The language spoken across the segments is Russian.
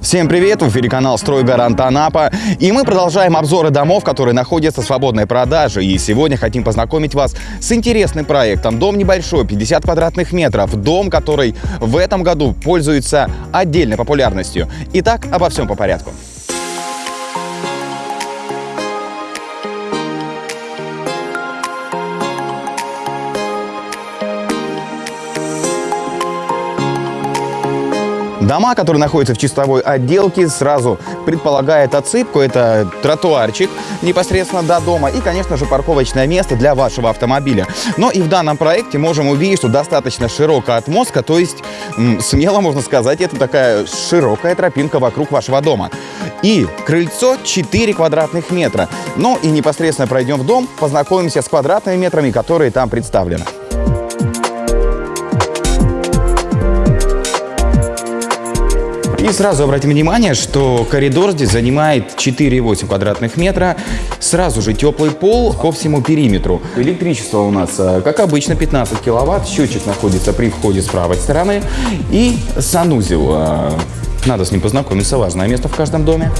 Всем привет! В эфире канал «Стройгарант Анапа». И мы продолжаем обзоры домов, которые находятся в свободной продаже. И сегодня хотим познакомить вас с интересным проектом. Дом небольшой, 50 квадратных метров. Дом, который в этом году пользуется отдельной популярностью. Итак, обо всем по порядку. Дома, которые находятся в чистовой отделке, сразу предполагает отсыпку. Это тротуарчик непосредственно до дома и, конечно же, парковочное место для вашего автомобиля. Но и в данном проекте можем увидеть, что достаточно широкая отмостка, то есть смело можно сказать, это такая широкая тропинка вокруг вашего дома. И крыльцо 4 квадратных метра. Ну и непосредственно пройдем в дом, познакомимся с квадратными метрами, которые там представлены. Сразу обратим внимание, что коридор здесь занимает 4,8 квадратных метра. Сразу же теплый пол по всему периметру. Электричество у нас, э, как обычно, 15 киловатт. Счетчик находится при входе с правой стороны. И санузел. Э, надо с ним познакомиться, важное место в каждом доме.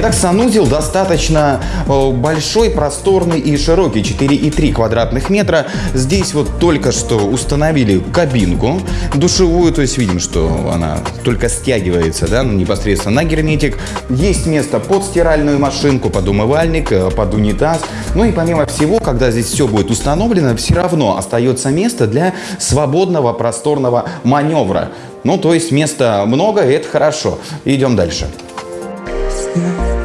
Итак, санузел достаточно э, большой, просторный и широкий, 4,3 квадратных метра. Здесь вот только что установили кабинку душевую, то есть видим, что она только стягивается да, непосредственно на герметик. Есть место под стиральную машинку, под умывальник, э, под унитаз. Ну и помимо всего, когда здесь все будет установлено, все равно остается место для свободного просторного маневра. Ну, то есть места много, и это хорошо. Идем дальше. sky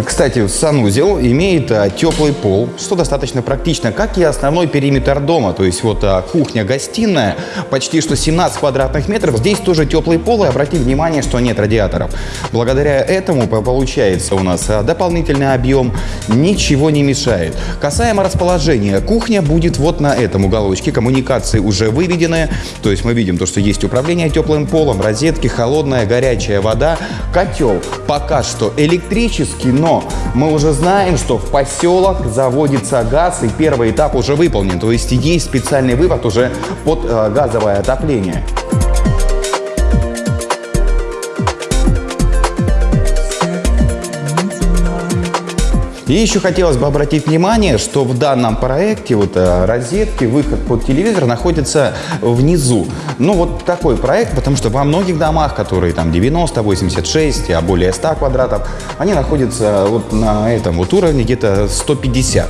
Кстати, санузел имеет а, теплый пол, что достаточно практично, как и основной периметр дома. То есть вот а, кухня-гостиная, почти что 17 квадратных метров. Здесь тоже теплый пол, и обратите внимание, что нет радиаторов. Благодаря этому получается у нас а, дополнительный объем, ничего не мешает. Касаемо расположения, кухня будет вот на этом уголочке, коммуникации уже выведены. То есть мы видим то, что есть управление теплым полом, розетки, холодная, горячая вода, котел пока что электрический, но мы уже знаем, что в поселок заводится газ, и первый этап уже выполнен. То есть есть специальный вывод уже под э, газовое отопление. И еще хотелось бы обратить внимание, что в данном проекте вот э, розетки, выход под телевизор находится внизу. Ну вот такой проект, потому что во многих домах, которые там 90, 86, а более 100 квадратов, они находятся вот на этом вот уровне где-то 150.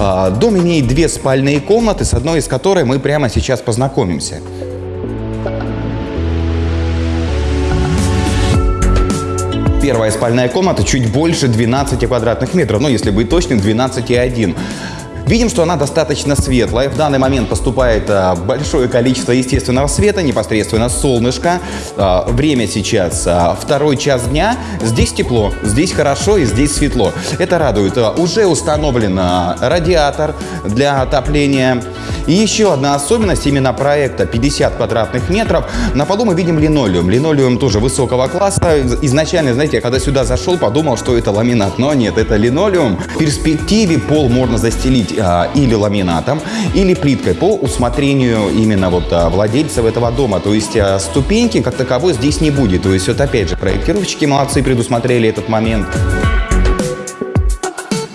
А, дом имеет две спальные комнаты, с одной из которой мы прямо сейчас познакомимся. Первая спальная комната чуть больше 12 квадратных метров, ну, если быть точным, 12,1. Видим, что она достаточно светлая. В данный момент поступает а, большое количество естественного света, непосредственно солнышко. А, время сейчас а, второй час дня. Здесь тепло, здесь хорошо и здесь светло. Это радует. Уже установлен радиатор для отопления. И еще одна особенность именно проекта 50 квадратных метров. На полу мы видим линолеум. Линолеум тоже высокого класса. Изначально, знаете, я когда сюда зашел, подумал, что это ламинат. Но нет, это линолеум. В перспективе пол можно застелить а, или ламинатом, или плиткой по усмотрению именно вот а, владельцев этого дома. То есть а, ступеньки как таковой здесь не будет. То есть вот опять же проектировщики молодцы предусмотрели этот момент.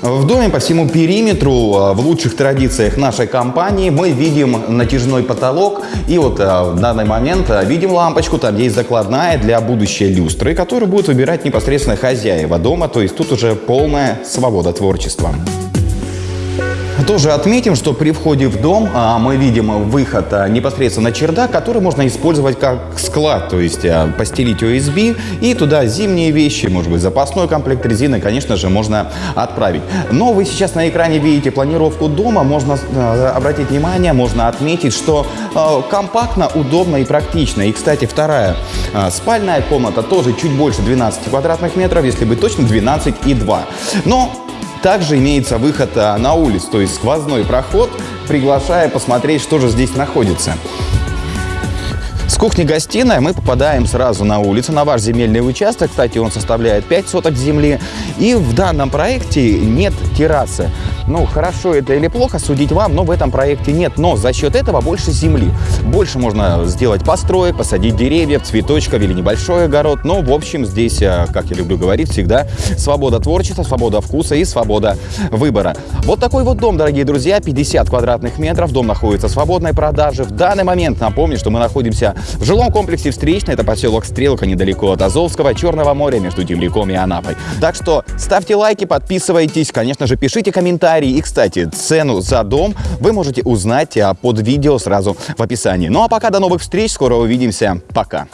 В доме по всему периметру, в лучших традициях нашей компании, мы видим натяжной потолок. И вот в данный момент видим лампочку, там есть закладная для будущей люстры, которую будет выбирать непосредственно хозяева дома. То есть тут уже полная свобода творчества. Тоже отметим, что при входе в дом а, мы видим выход а, непосредственно на чердак, который можно использовать как склад, то есть а, постелить USB и туда зимние вещи, может быть запасной комплект резины, конечно же, можно отправить. Но вы сейчас на экране видите планировку дома, можно обратить внимание, можно отметить, что компактно, удобно и практично. И, кстати, вторая спальная комната тоже чуть больше 12 квадратных метров, если быть точным, 12,2. Но также имеется выход а, на улицу, то есть сквозной проход, приглашая посмотреть, что же здесь находится. С кухни-гостиной мы попадаем сразу на улицу, на ваш земельный участок. Кстати, он составляет 5 соток земли. И в данном проекте нет террасы. Ну, хорошо это или плохо, судить вам, но в этом проекте нет. Но за счет этого больше земли. Больше можно сделать построек, посадить деревьев, цветочков или небольшой огород. Но, в общем, здесь, э, как я люблю говорить, всегда свобода творчества, свобода вкуса и свобода выбора. Вот такой вот дом, дорогие друзья, 50 квадратных метров. Дом находится в свободной продаже. В данный момент напомню, что мы находимся в жилом комплексе «Встречный». Это поселок Стрелка, недалеко от Азовского, Черного моря, между Темряком и Анапой. Так что ставьте лайки, подписывайтесь, конечно же, пишите комментарии. И, кстати, цену за дом вы можете узнать а, под видео сразу в описании. Ну а пока до новых встреч, скоро увидимся. Пока.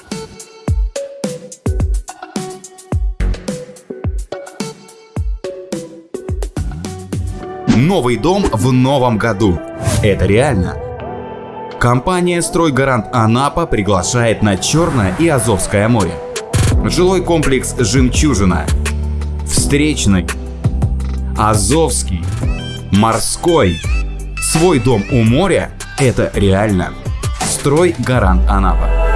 Новый дом в новом году. Это реально. Компания «Стройгарант Анапа» приглашает на Черное и Азовское море. Жилой комплекс «Жемчужина», Встречный, Азовский, Морской. Свой дом у моря – это реально. «Стройгарант Анапа».